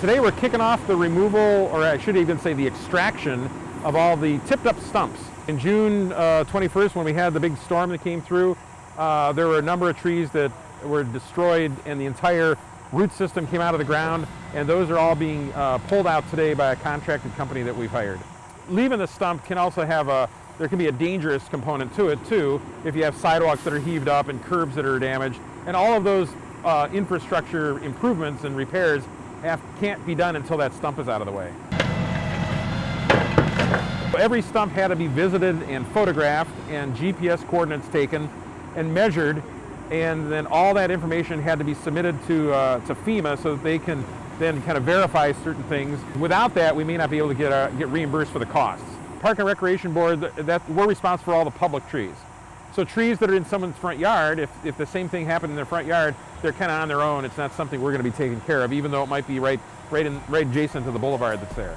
Today we're kicking off the removal, or I should even say the extraction, of all the tipped up stumps. In June uh, 21st, when we had the big storm that came through, uh, there were a number of trees that were destroyed and the entire root system came out of the ground, and those are all being uh, pulled out today by a contracted company that we've hired. Leaving the stump can also have a, there can be a dangerous component to it too, if you have sidewalks that are heaved up and curbs that are damaged, and all of those uh, infrastructure improvements and repairs have, can't be done until that stump is out of the way. Every stump had to be visited and photographed and GPS coordinates taken and measured and then all that information had to be submitted to, uh, to FEMA so that they can then kind of verify certain things. Without that, we may not be able to get, uh, get reimbursed for the costs. Park and Recreation Board, that, we're responsible for all the public trees. So trees that are in someone's front yard, if, if the same thing happened in their front yard, they're kind of on their own. It's not something we're going to be taking care of, even though it might be right, right, in, right adjacent to the boulevard that's there.